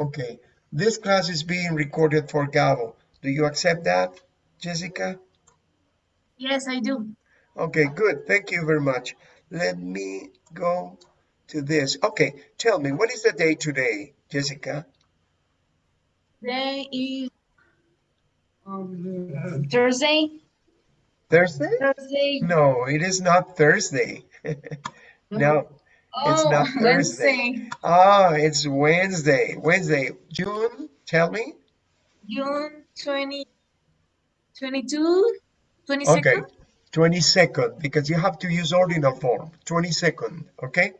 Okay, this class is being recorded for Gabo. Do you accept that, Jessica? Yes, I do. Okay, good. Thank you very much. Let me go to this. Okay, tell me, what is the day today, Jessica? Today is um, Thursday. Thursday? Thursday. No, it is not Thursday. no, it's Oh, not Thursday. Wednesday, Ah, it's Wednesday. Wednesday. June, tell me. June 20, 22, 22nd. Okay, 22nd, because you have to use ordinal form. 22nd, okay?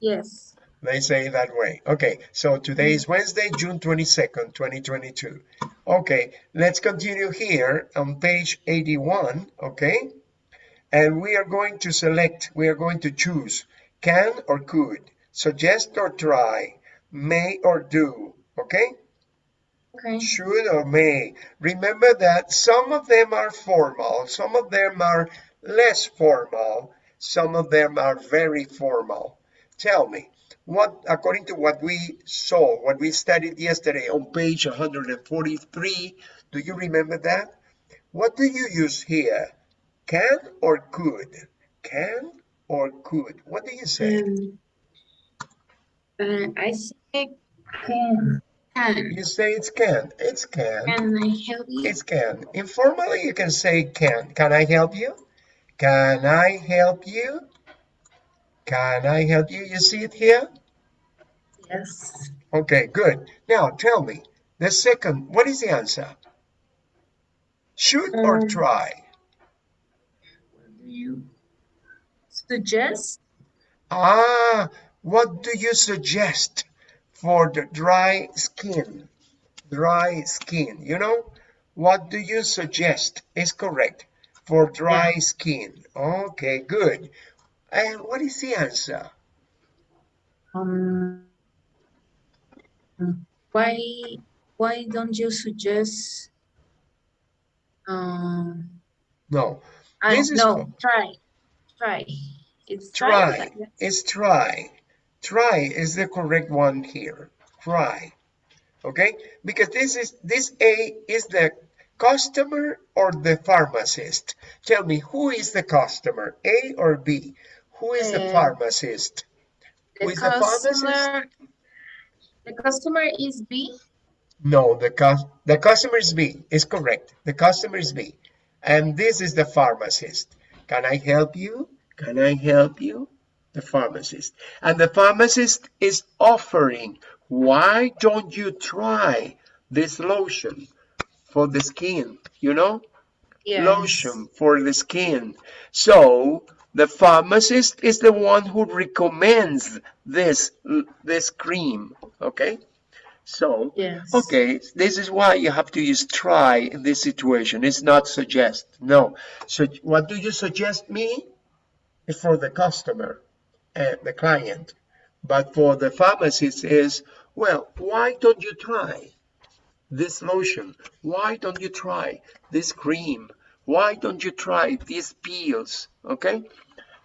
Yes. They say that way. Okay, so today is Wednesday, June 22nd, 2022. Okay, let's continue here on page 81, okay? And we are going to select, we are going to choose can or could, suggest or try, may or do, okay? Okay. Should or may. Remember that some of them are formal, some of them are less formal, some of them are very formal. Tell me, what according to what we saw, what we studied yesterday on page 143, do you remember that? What do you use here? Can or could? Can or could? What do you say? Um, uh, I say can. You say it's can. It's can. Can I help you? It's can. Informally, you can say can. Can I help you? Can I help you? Can I help you? You see it here? Yes. Okay, good. Now tell me, the second, what is the answer? Should or Um, try? What do you suggest? Ah, what do you suggest for the dry skin? Dry skin, you know? What do you suggest is correct for dry skin. Okay, good. And what is the answer? Um, why why don't you suggest um No, I no try try it's try. like. It's try. Try is the correct one here. Try. Okay? Because this is this A is the customer or the pharmacist. Tell me who is the customer? A or B? Who is the Uh, pharmacist? the Who is the pharmacist? customer the customer is B No, the the customer is B. Is correct. The customer is B. And this is the pharmacist. Can I help you? Can I help you? The pharmacist. And the pharmacist is offering, why don't you try this lotion for the skin? You know? yes Lotion for the skin. So the pharmacist is the one who recommends this this cream. Okay? So yes Okay, this is why you have to use try in this situation. It's not suggest. No. So what do you suggest me? It's for the customer and the client. But for the pharmacist is, well, why don't you try this lotion? Why don't you try this cream? Why don't you try these pills? Okay.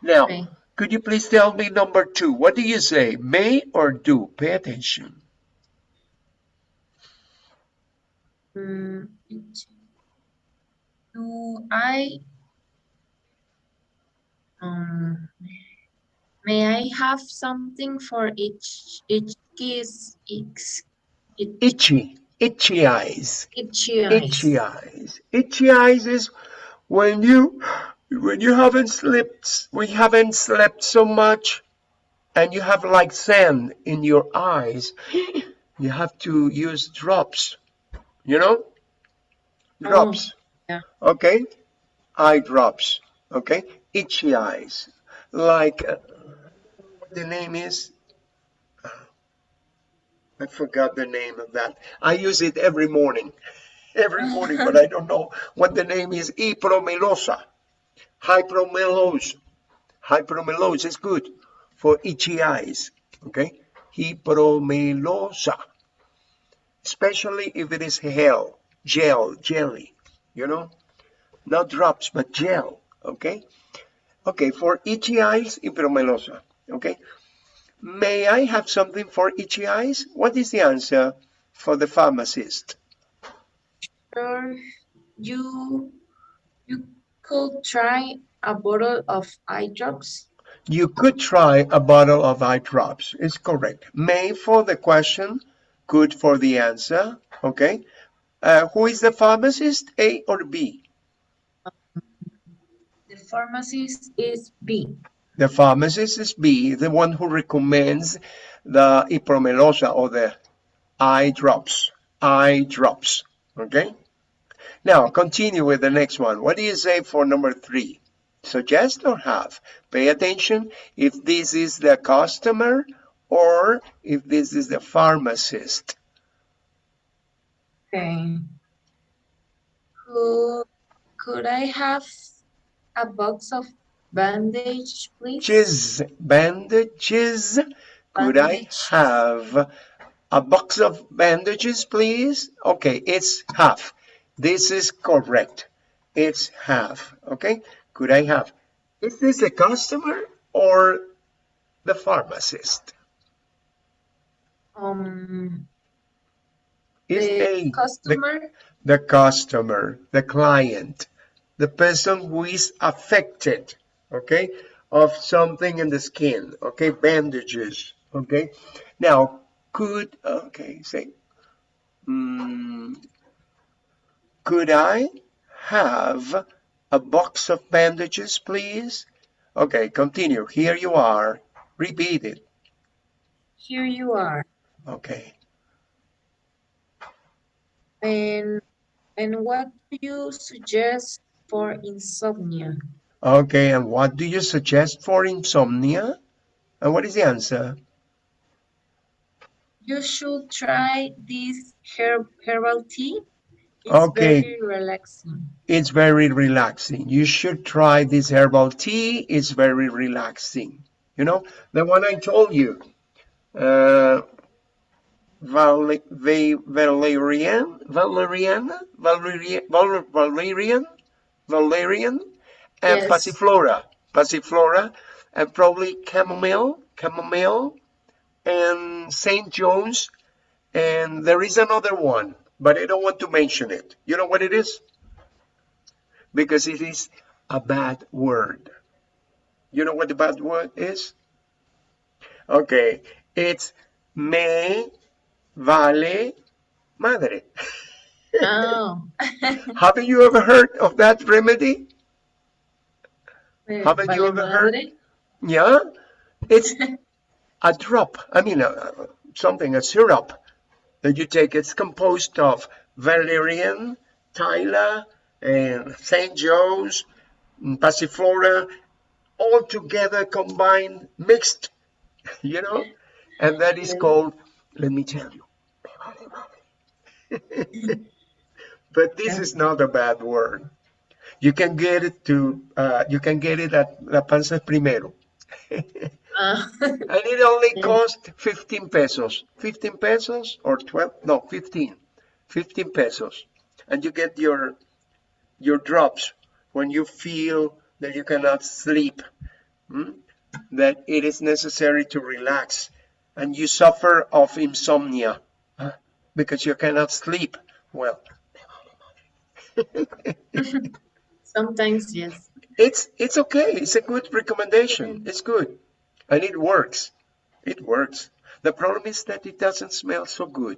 Now, Okay. could you please tell me number two? What do you say? May or do? Pay attention. Mm, do I um may I have something for each each kiss each each, Itchy. Itchy eyes. each eyes? itchy eyes. Itchy eyes is when you when you haven't slept when you haven't slept so much and you have like sand in your eyes, you have to use drops. You know? Drops. yeah. Okay? Eye drops. Okay? Itchy eyes. Like uh, the name is I forgot the name of that. I use it every morning. Every morning, but I don't know what the name is. Ipromelosa. Hypromelose. Hypromelose is good for itchy eyes. Okay? Hypromelosa. Especially if it is gel, gel, jelly, you know? Not drops, but gel. Okay? Okay, for itchy eyes, ipromelosa. Okay? may I have something for itchy eyes? What is the answer for the pharmacist? Sure. You you could try a bottle of eye drops. You could try a bottle of eye drops. It's correct. May for the question, good for the answer. Okay. Uh, who is the pharmacist, A or B? Pharmacist is B. The pharmacist is B, the one who recommends the ipromelosa or the eye drops. Eye drops. Okay. Now continue with the next one. What do you say for number three? Suggest or have? Pay attention if this is the customer or if this is the pharmacist. Okay. Could, could I have a box of bandages, please? Bandages, bandages. Could I have a box of bandages, please? Okay, it's half. This is correct. It's half. Okay, could I have? Is this the customer or the pharmacist? Um, Is the A the, customer. the customer, the client, the person who is affected, okay, of something in the skin, okay, bandages, okay. Now, could, okay, say, mm, could I have a box of bandages, please? Okay, continue. Here you are. Repeat it. Here you are. Okay. And and what do you suggest for insomnia? Okay, and what do you suggest for insomnia? And what is the answer? You should try this herb herbal tea. It's Okay. very relaxing. It's very relaxing. You should try this herbal tea. It's very relaxing. You know, the one I told you, uh, Valerian, Valerian, Valerian, Valerian, Valerian, and Yes. Passiflora, Passiflora, and probably chamomile, chamomile, and St. John's, and there is another one, but I don't want to mention it. You know what it is? Because it is a bad word. You know what the bad word is? Okay, it's me vale madre. Oh, Haven't you ever heard of that remedy? Haven't you ever heard? madre. Yeah, it's a drop. I mean, uh, something, a syrup that you take. It's composed of valerian, tila, and St. Joe's, Passiflora, all together combined, mixed, you know, and that is called, let me tell you, but this is not a bad word. You can get it to, uh, you can get it at La Panza Primero. Ah, And it only Yeah. cost 15 pesos. 15 pesos or 12? No, 15. 15 pesos. And you get your your drops when you feel that you cannot sleep. hmm? That it is necessary to relax and you suffer of insomnia huh? because you cannot sleep well. sometimes yes. It's it's okay. It's a good recommendation. It's good. And it works. It works. The problem is that it doesn't smell so good.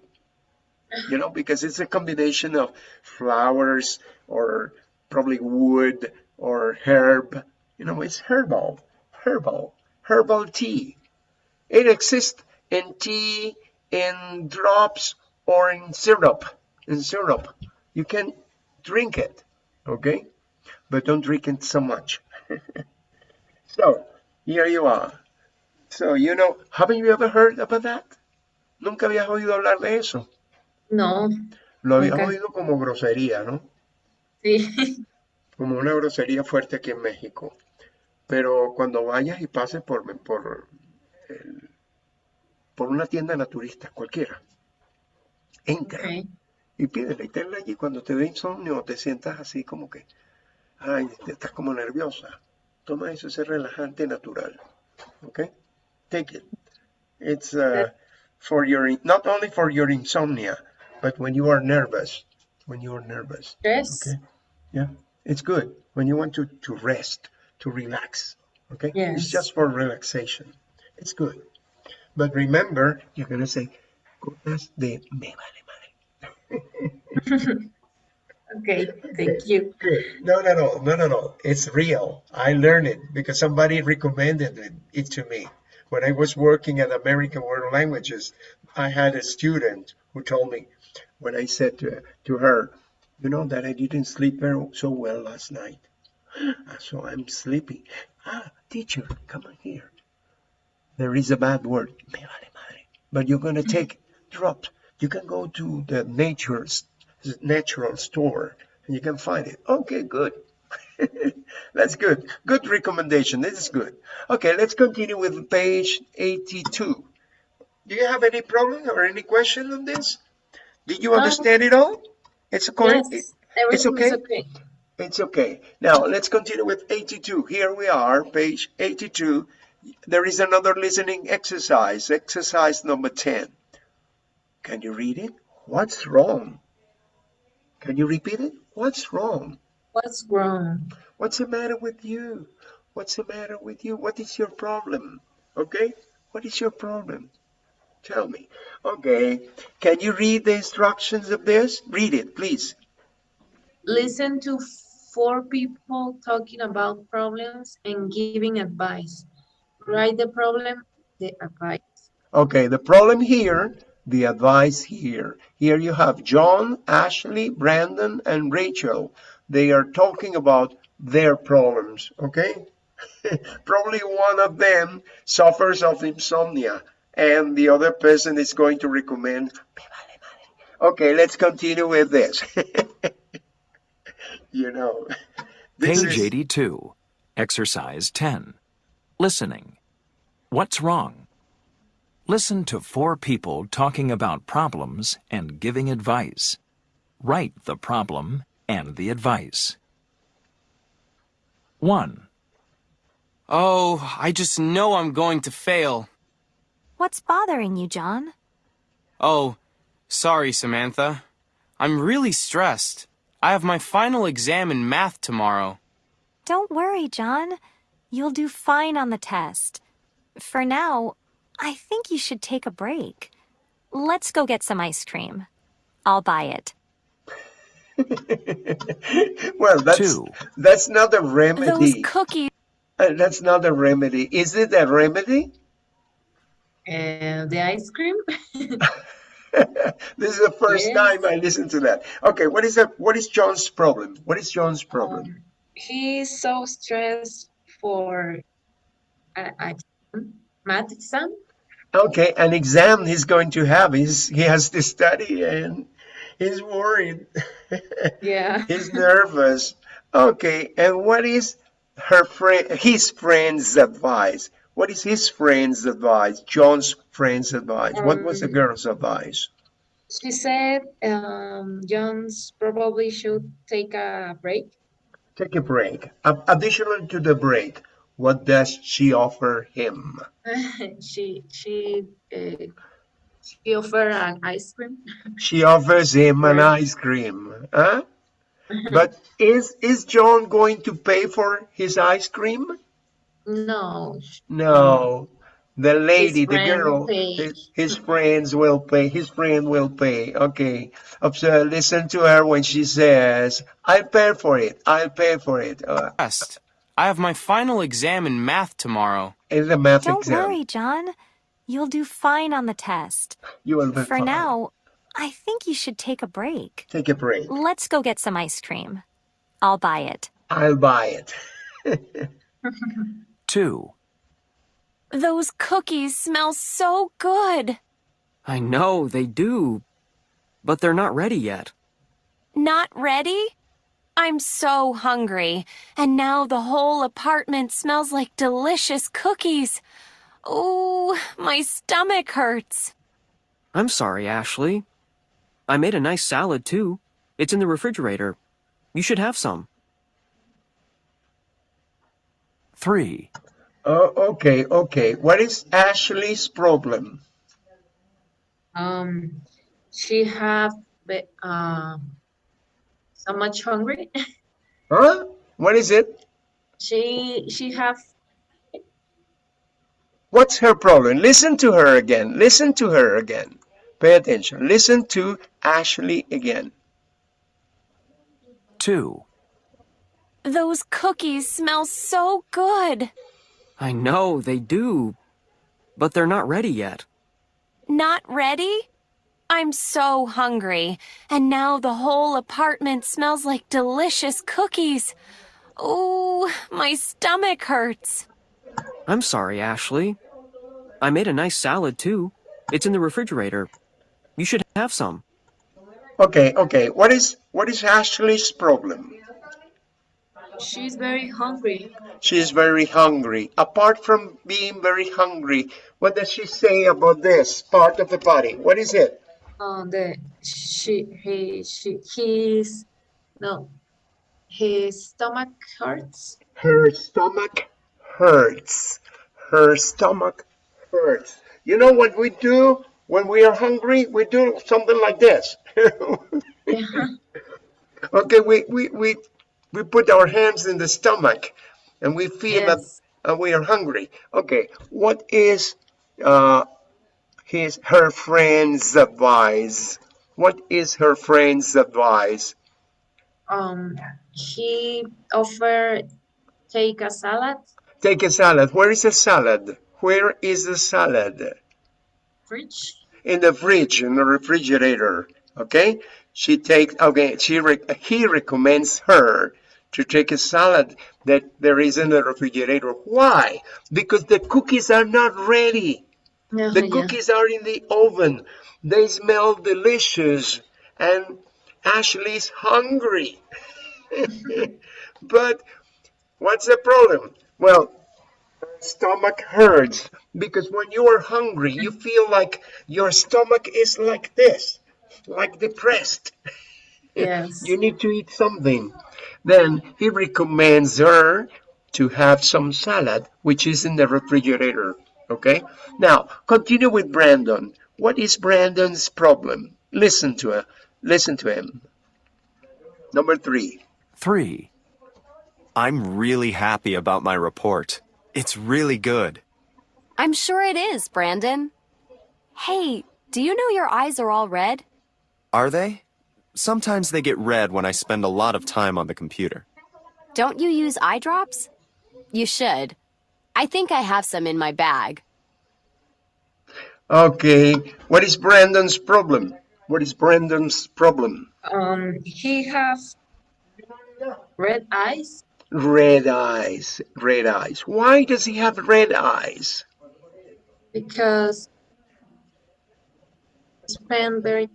You know, because it's a combination of flowers or probably wood or herb. You know, it's herbal. Herbal. Herbal tea. It exists in tea, in drops, or in syrup. In syrup. You can drink it. Okay? but don't drink it so much. so, here you are. So, you know, haven't you ever heard about that? Nunca habías oído hablar de eso. No, Lo habías Nunca. oído como grosería, ¿no? sí. Como una grosería fuerte aquí en México. Pero cuando vayas y pases por, por, el- por una tienda naturista, cualquiera, entra Okay. Y pídele y tenla allí. Cuando te dé insomnio, te sientas así como que, ay, estás como nerviosa. Toma eso, ese relajante natural. ¿Ok? Take it. It's uh, for your not only for your insomnia, but when you are nervous. When you are nervous. Stress? Okay. Yeah, it's good when you want to to rest, to relax. Okay. It's Yes. just for relaxation. It's good. But remember, you're gonna say, "Gotas de me vale madre." Okay, thank you. Good. No, no, no, no, no, no. It's real. I learned it because somebody recommended it, it to me. When I was working at American World Languages, I had a student who told me when I said to, to her, you know that I didn't sleep very so well last night. So I'm sleepy. Ah, teacher, come on here. There is a bad word. But you're going to take drops. You can go to the nature's natural store and you can find it. Okay, good. That's good. Good recommendation. This is good. Okay, let's continue with page 82. Do you have any problem or any question on this? Did you Um, understand it all? It's okay. Yes, everything okay? okay. It's okay. Now let's continue with 82. Here we are, page 82. There is another listening exercise, exercise number 10. Can you read it? What's wrong? Can you repeat it? What's wrong? What's wrong? What's the matter with you? What's the matter with you? What is your problem? Okay? What is your problem? Tell me. Okay. Can you read the instructions of this? Read it, please. Listen to four people talking about problems and giving advice. Write the problem, the advice. Okay, the problem here, the advice here. Here you have John, Ashley, Brandon, and Rachel. They are talking about their problems, okay? Probably one of them suffers of insomnia, and the other person is going to recommend. "Me vale madre." Okay, let's continue with this. you know, this Page is 82. Exercise 10. Listening. What's wrong? Listen to four people talking about problems and giving advice. Write the problem and the advice. 1, Oh, I just know I'm going to fail. What's bothering you, John? Oh, sorry, Samantha. I'm really stressed. I have my final exam in math tomorrow. Don't worry, John. You'll do fine on the test. For now, I think you should take a break. Let's go get some ice cream. I'll buy it. well, that's Two. that's not a remedy. Those remedy. cookies. Uh, that's not a remedy. Is it a remedy? And the ice cream? this is the first Yes. time I listen to that. Okay, what is that? What is John's problem? What is John's problem? Um, he's so stressed for an exam, math exam. Okay, an exam he's going to have. He's he has to study and he's worried. Yeah. he's nervous. Okay, and what is her friend his friend's advice? What is his friend's advice? John's friend's advice. what was the Um, girl's advice? She said um, Jones probably should take a break. Take a break. A- additional to the break, what does she offer him? she she uh, she offered an ice cream. She offers him an ice cream. Huh? But is is John going to pay for his ice cream? No, No. The lady, the girl, his, his friends will pay. His friend will pay. Okay. Observe, listen to her when she says, I'll pay for it. I'll pay for it. Uh, Stressed. I have my final exam in math tomorrow. it's a math Don't exam. worry, John. You'll do fine on the test. You will be For fine. now, I think you should take a break. Take a break. Let's go get some ice cream. I'll buy it. I'll buy it. 2, Those cookies smell so good. I know, they do. But they're not ready yet. Not ready? I'm so hungry, and now the whole apartment smells like delicious cookies. Oh, my stomach hurts. I'm sorry, Ashley. I made a nice salad, too. It's in the refrigerator. You should have some. 3, Oh, okay, okay. What is Ashley's problem? Um, she have be- uh, so much hungry. Huh? What is it? she she have What's her problem? Listen to her again. Listen to her again. Pay attention. Listen to Ashley again. 2. Those cookies smell so good. I know, they do. But they're not ready yet. Not ready? I'm so hungry, and now the whole apartment smells like delicious cookies. Oh, my stomach hurts. I'm sorry, Ashley. I made a nice salad too. It's in the refrigerator. You should have some. Okay, okay. What is what is Ashley's problem? she's very hungry. She's very hungry. Apart from being very hungry, what does she say about this part of the body? What is it? Uh, the she he she his no his stomach hurts. Her stomach hurts. Her stomach hurts. You know what we do when we are hungry? We do something like this. okay, we, we, we, we put our hands in the stomach and we feel Yes. that uh, we are hungry. Okay, what is uh, his her friend's advice? What is her friend's advice? Um, he offered take a salad, Take a salad. Where is the salad? Where is the salad? fridge. in the fridge in the refrigerator okay she takes okay she re- he recommends her to take a salad that there is in the refrigerator why because the cookies are not ready The yeah. cookies are in the oven. They smell delicious. And ashley's hungry. But what's the problem? Well stomach hurts. Because when you are hungry you feel like your stomach is like this. Like depressed. Yes. you need to eat something. Then he recommends her to have some salad which is in the refrigerator okay now continue with brandon what is brandon's problem listen to her listen to him number three 3. I'm really happy about my report. It's really good. I'm sure it is, Brandon. Hey, do you know your eyes are all red? Are they? Sometimes they get red when I spend a lot of time on the computer. Don't you use eye drops? You should. I think I have some in my bag. okay what is brandon's problem what is brandon's problem Um, he have red eyes. Red eyes, red eyes. Why does he have red eyes? because he spend very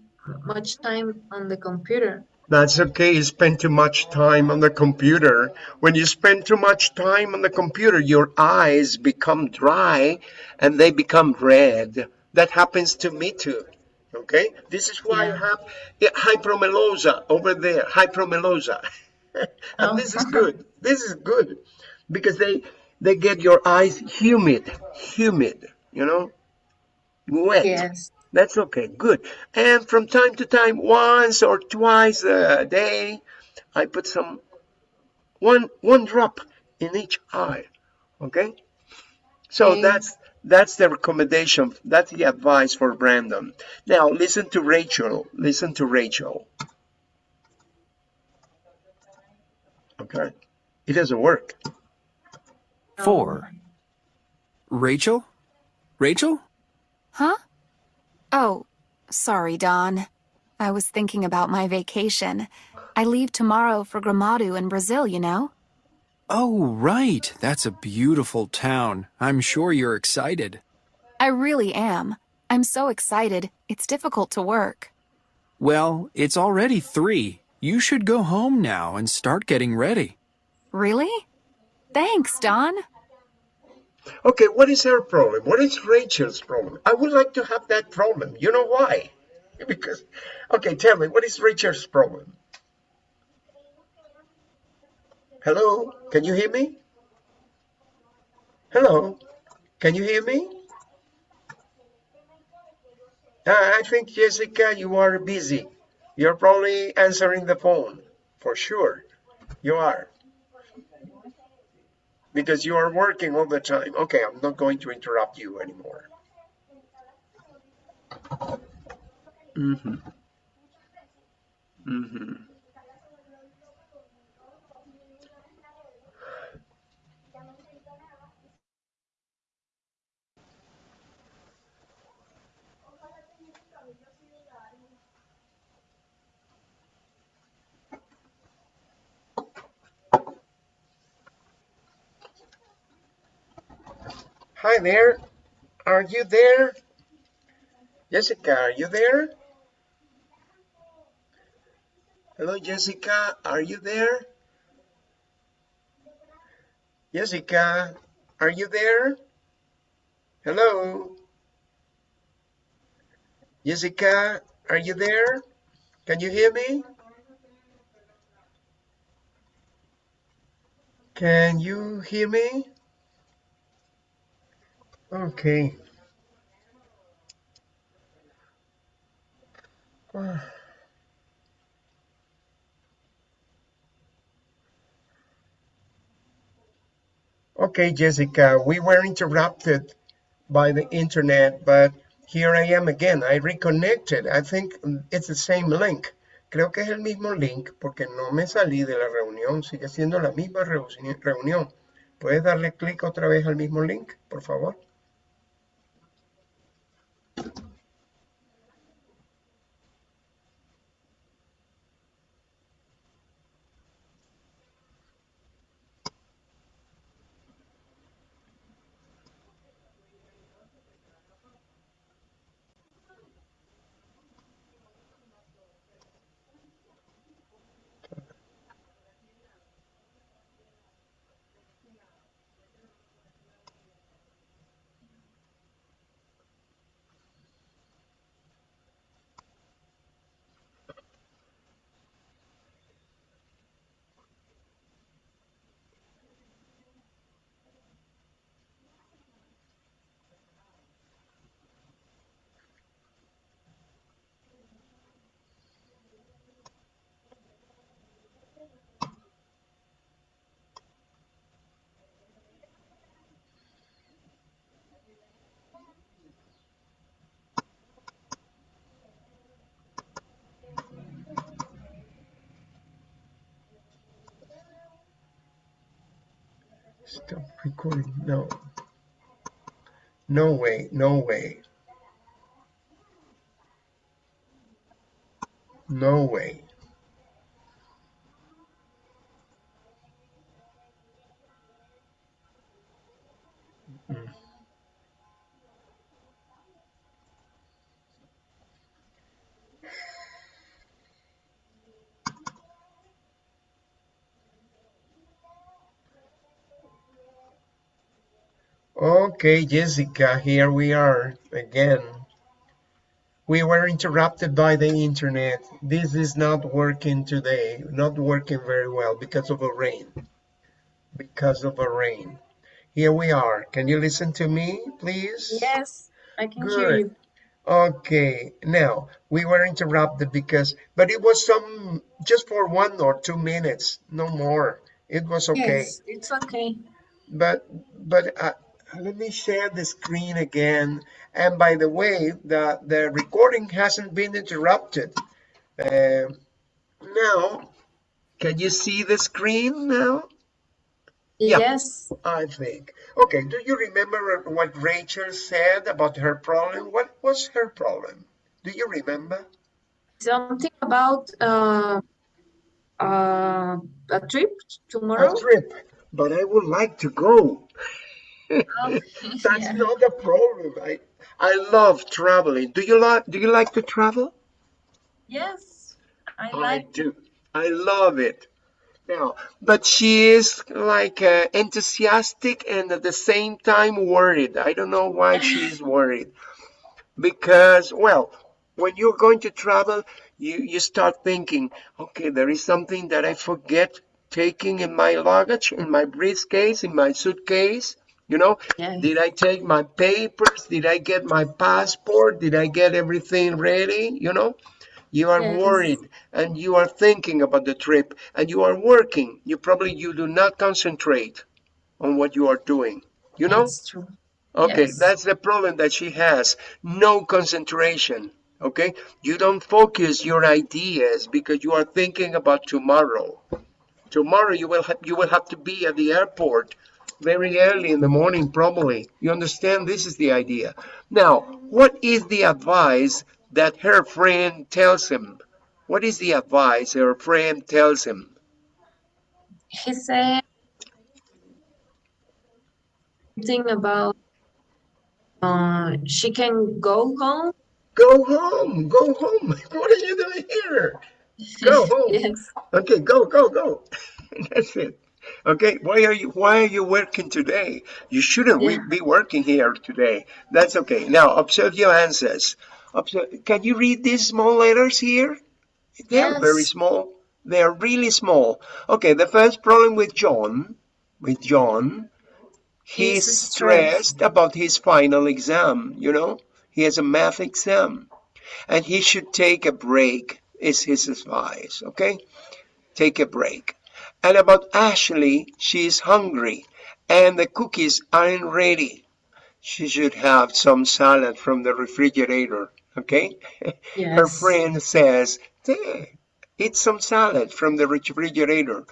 much time on the computer. That's okay, you spend too much time on the computer. When you spend too much time on the computer, your eyes become dry and they become red. That happens to me too. Okay? This is why I Yeah. have yeah, hypermelosa over there, hypromelosa. and Oh. this is oh. good. This is good because they they get your eyes humid, humid, you know? Wet. Yes. That's okay, good. And from time to time, once or twice a day, I put some one one drop in each eye. Okay? So Okay. that's that's the recommendation. That's the advice for Brandon. Now listen to Rachel. Listen to Rachel. Okay. It doesn't work. 4. Rachel? Rachel? Huh? Oh, sorry, Don. I was thinking about my vacation. I leave tomorrow for Gramado in Brazil, you know? Oh, right. That's a beautiful town. I'm sure you're excited. I really am. I'm so excited, it's difficult to work. Well, it's already three. You should go home now and start getting ready. Really? Thanks, Don. Okay, what is her problem? What is Rachel's problem? I would like to have that problem. You know why? Because, okay, tell me, what is Rachel's problem? Hello, can you hear me? Hello, can you hear me? Uh, I think, Jessica, you are busy. You're probably answering the phone, for sure. You are. Because you are working all the time. Okay, I'm not going to interrupt you anymore. Mm-hmm. Mm-hmm. Hi there. Are you there? Jessica, are you there? Hello, Jessica. Are you there? Jessica, are you there? Hello? Jessica, are you there? Can you hear me? Can you hear me? Okay. Okay, Jessica, we were interrupted by the internet, but here I am again. I reconnected. I think it's the same link. Creo que es el mismo link porque no me salí de la reunión. Sigue siendo la misma reunión. ¿Puedes darle clic otra vez al mismo link, por favor? Stop recording. No. No way. No way. No way. Okay, Jessica, here we are again. We were interrupted by the internet. This is not working today, not working very well because of a rain. Because of a rain. Here we are. Can you listen to me, please? Yes, I can Good. hear you. Okay, now we were interrupted because, but it was some just for one or two minutes, no more. It was okay. Yes, it's okay. But but uh, let me share the screen again. And by the way, the the recording hasn't been interrupted. Uh, now, can you see the screen now? Yeah. Yes, I think. Okay, do you remember what Rachel said about her problem? What was her problem? Do you remember? something about uh, uh, a trip tomorrow. A trip, but I would like to go. That's yeah. not the problem. I I love traveling. Do you like do you like to travel? Yes, I I like. do. I love it. Now, but she is like uh, enthusiastic and at the same time worried. I don't know why she's worried. Because, well, when you're going to travel, you, you start thinking, okay, there is something that I forget taking in my luggage, in my briefcase, in my suitcase. You know, Yes. did I take my papers? Did I get my passport? Did I get everything ready? You know, you are Yes. worried and you are thinking about the trip and you are working. You probably you do not concentrate on what you are doing. You know? That's true. Okay, Yes. that's the problem that she has. No concentration. Okay, you don't focus your ideas because you are thinking about tomorrow. Tomorrow you will have you will have to be at the airport very early in the morning, probably. You understand? This is the idea. Now, what is the advice that her friend tells him? What is the advice her friend tells him? He said something about uh, she can go home. Go home, go home. What are you doing here? Go home. Yes. Okay, go, go, go. That's it. Okay, why are you why are you working today? You shouldn't Yeah. be working here today. That's okay. Now observe your answers. Observe, can you read these small letters here? They are very small. They are really small. Okay, the first problem with John, with John, he's He's stressed. stressed about his final exam, you know? He has a math exam and he should take a break is his advice, okay? Take a break. And about Ashley, she is hungry and the cookies aren't ready. She should have some salad from the refrigerator, okay? Yes. Her friend says, "There, eat some salad from the refrigerator.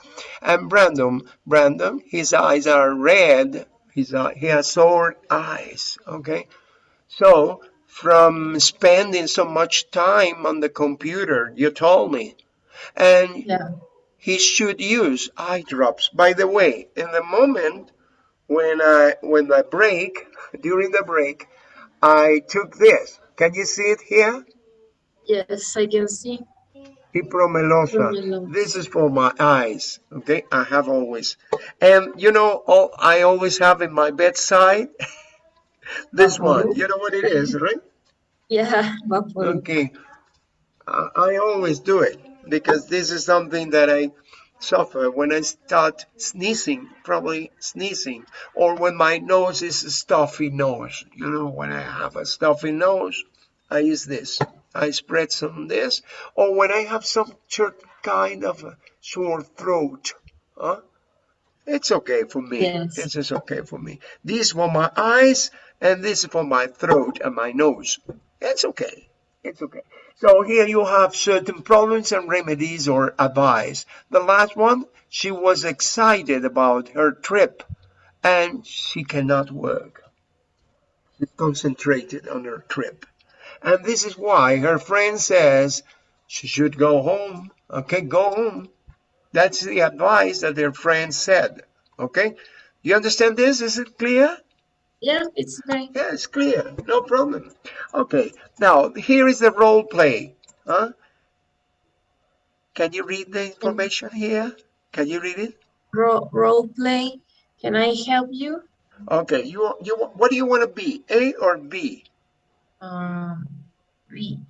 And Brandon, Brandon, his eyes are red. His eye, he has sore eyes, okay? So, from spending so much time on the computer, you told me. And Yeah. He should use eye drops. By the way, in the moment when I when I break, during the break, I took this. Can you see it here? Yes, I can see. Ipromelosa. Ipromelosa. This is for my eyes. Okay, I have always, and you know, all, I always have in my bedside this one. You know what it is, right? Yeah. Okay, I, I always do it because this is something that I suffer when I start sneezing, probably sneezing, or when my nose is a stuffy nose. You know, when I have a stuffy nose, I use this. I spread some this, or when I have some cer- kind of a sore throat. Huh? It's okay for me. Yes. This is okay for me. This for my eyes, and this for my throat and my nose. It's okay. It's okay. So here you have certain problems and remedies or advice. The last one, she was excited about her trip and she cannot work. She's concentrated on her trip. And this is why her friend says she should go home. Okay, go home. That's the advice that their friend said. Okay? You understand this? Is it clear? Yeah, it's okay. Yeah, it's clear. No problem. Okay, now here is the role play. Huh? Can you read the information here? Can you read it? Ro role play. Can I help you? Okay, you you what do you want to be? A or B? Um, B.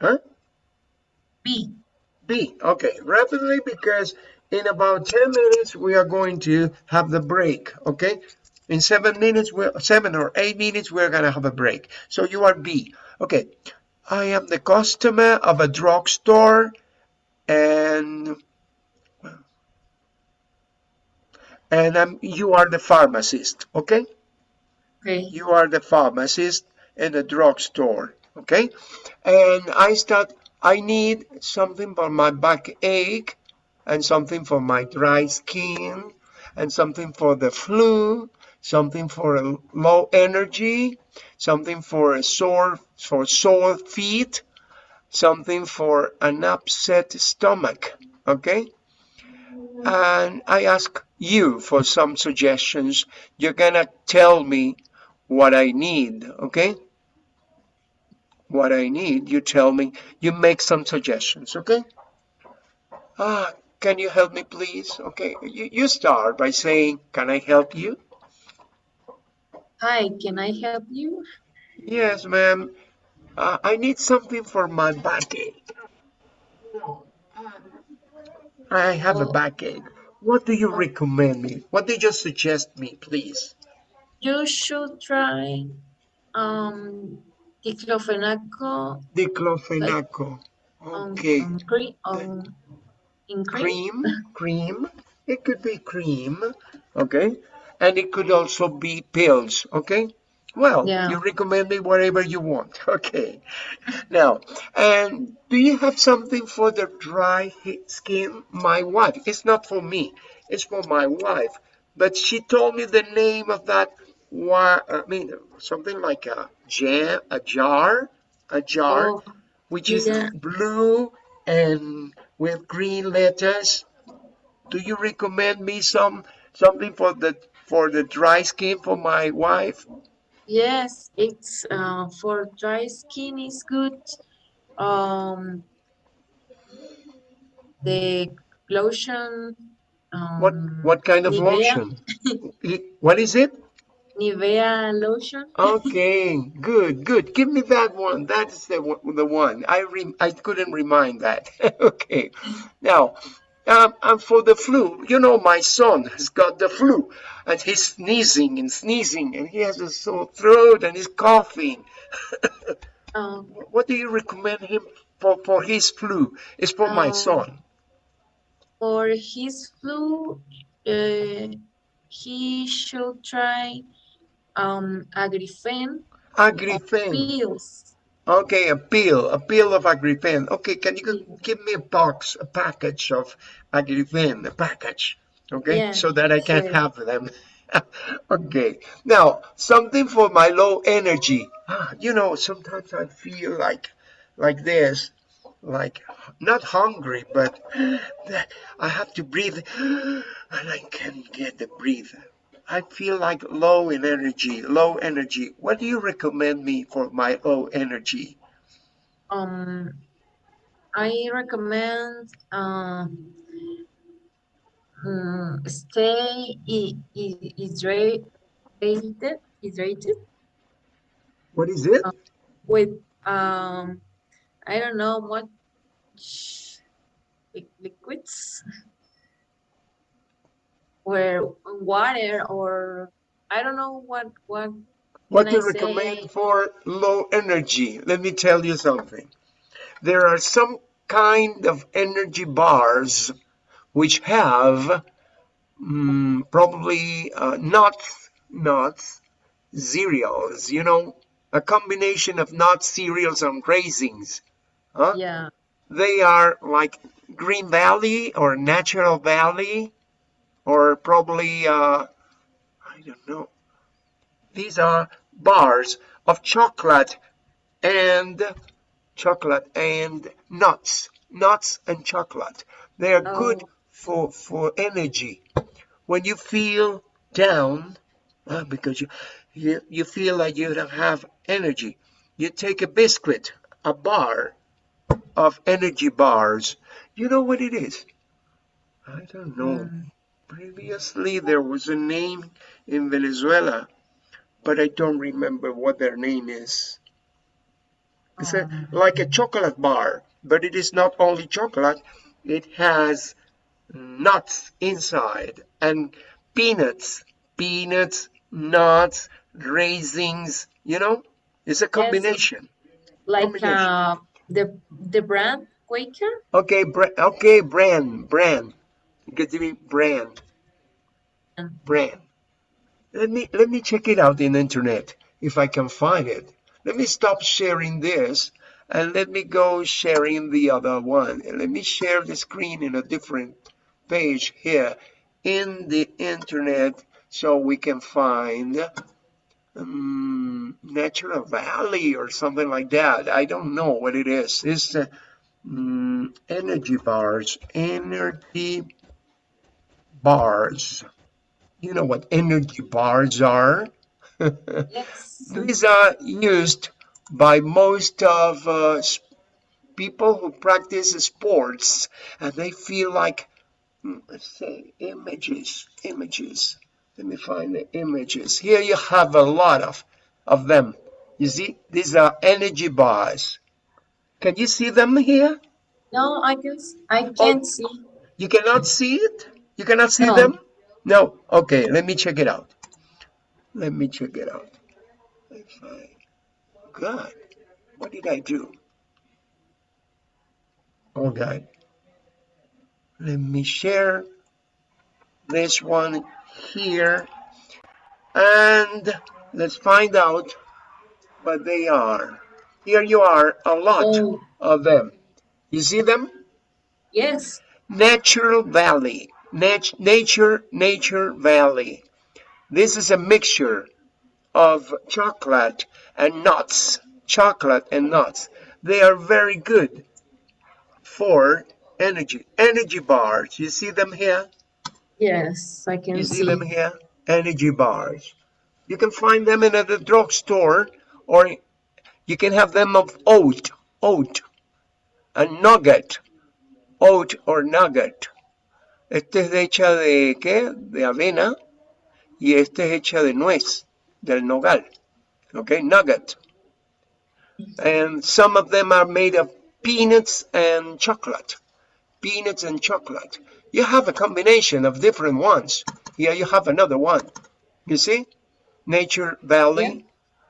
Huh? B. B. Okay, rapidly because in about 10 minutes we are going to have the break. Okay, in seven minutes, we seven or eight minutes, we're gonna have a break. So you are B. Okay, I am the customer of a drugstore, and and I'm, you are the pharmacist. Okay, Okay. you are the pharmacist in the drugstore. Okay, and I start. I need something for my backache, and something for my dry skin, and something for the flu, something for a low energy, something for a sore for sore feet, something for an upset stomach. Okay, and I ask you for some suggestions. You're gonna tell me what I need. Okay what I need, you tell me, you make some suggestions, okay? Ah, can you help me, please? Okay, you, you start by saying, can I help you? Hi, can I help you? Yes, ma'am. Uh, I need something for my backache. I have a Oh. backache. What do you recommend me? What do you suggest me, please? You should try um diclofenaco Diclofenaco. Okay. on, on in cream. Cream, cream. It could be cream, okay? And it could also be pills, okay? Well, Yeah. you recommend me whatever you want, okay? Now, and do you have something for the dry skin? My wife, it's not for me, it's for my wife. But she told me the name of that, I mean, something like a jam, a jar, a jar Oh, which is Yeah. blue and with green letters. Do you recommend me some something for the for the dry skin for my wife? yes, it's uh, for dry skin is good. Um, the lotion. Um, What what kind of Nivea. lotion? What is it? Nivea lotion. Okay, good, good. Give me that one. That's the the one. I rem I couldn't remind that. okay. Now, um, and for the flu, you know, my son has got the flu, and he's sneezing and sneezing, and he has a sore throat, and he's coughing. Um, What do you recommend him for for his flu? It's for my Um, son. for his flu, uh, he should try um agrifen Agrifen. pills. Okay, a pill, a pill of Agrifen. Okay, can you give me a box, a package of Agrifen, a package, okay, Yeah, so that I can sure. have them. okay, now something for my low energy. Ah, you know, sometimes I feel like, like this, like not hungry, but I have to breathe, and I can't get the breathe. I feel like low in energy, low energy. What do you recommend me for my low energy? Um, I recommend um hmm, stay hydrated, hydrated What is it? with um I don't know what liquids where water or I don't know what what What do you recommend for low energy? Let me tell you something. There are some kind of energy bars which have mm, probably uh, nuts, nuts, cereals, you know, a combination of nuts, cereals, and raisins. Huh? yeah They are like Green Valley or Natural Valley or probably, uh, I don't know. These are bars of chocolate and chocolate and nuts, nuts and chocolate. They are good Oh. for, for energy. When you feel down, uh, because you, you, you feel like you don't have energy, you take a biscuit, a bar of energy bars. You know what it is? I don't know. Mm. Previously, there was a name in Venezuela, but I don't remember what their name is. It's a, Um, like a chocolate bar, but it is not only chocolate, it has nuts inside and peanuts, peanuts, nuts, raisins, you know? It's a combination. like combination. uh the the brand Quaker Okay, bra- okay, brand, brand. Give me brand, brand. Let me let me check it out in the internet if I can find it. Let me stop sharing this and let me go sharing the other one. And let me share the screen in a different page here in the internet so we can find um, Natural Valley or something like that. I don't know what it is. It's uh, mm, energy bars, energy bars. You know what energy bars are? yes These are used by most of uh, people who practice sports and they feel like, hmm, let's say, images, images. Let me find the images. Here you have a lot of, of them. You see, these are energy bars. Can you see them here? no I can. I can't see You cannot see it? You cannot see No. them? No. Okay, let me check it out. Let me check it out. If I, God, what did I do? Oh God. Let me share this one here and let's find out what they are. Here you are, a lot Oh, of them. You see them? yes. Natural Valley. Nat- nature, Nature Valley. This is a mixture of chocolate and nuts. Chocolate and nuts. They are very good for energy. Energy bars. You see them here? Yes, I can You see see. them here? Energy bars. You can find them in the drugstore or you can have them of oat. Oat. A nugget. Oat or nugget. Este es hecha de qué? De avena. Y este es hecha de nuez. Del nogal. Okay, nugget. And some of them are made of peanuts and chocolate. Peanuts and chocolate. You have a combination of different ones. Here you have another one. You see? Nature Valley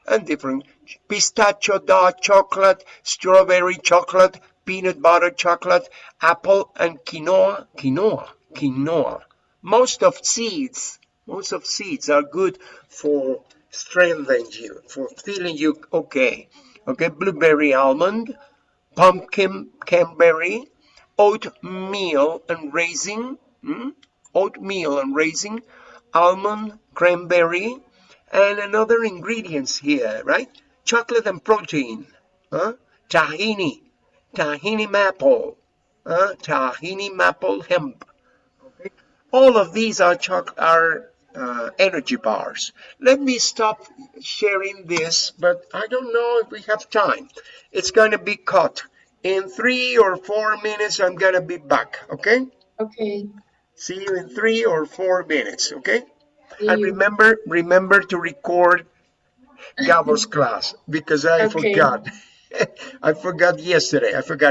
and different pistachio dark chocolate, strawberry chocolate, peanut butter chocolate, apple and quinoa, quinoa, quinoa. Most of seeds, most of seeds are good for strengthening you, for feeling you okay. Okay, blueberry almond, pumpkin cranberry, oatmeal and raisin, mm? oatmeal and raisin, almond, cranberry, and another ingredients here, right? Chocolate and protein, huh? tahini, tahini maple, huh? tahini maple hemp. All of these are are uh, energy bars. Let me stop sharing this, but I don't know if we have time. It's going to be cut. In three or four minutes, I'm going to be back, okay? Okay. See you in three or four minutes, okay? And remember, remember to record Gabo's class because I Okay. forgot. I forgot yesterday. I forgot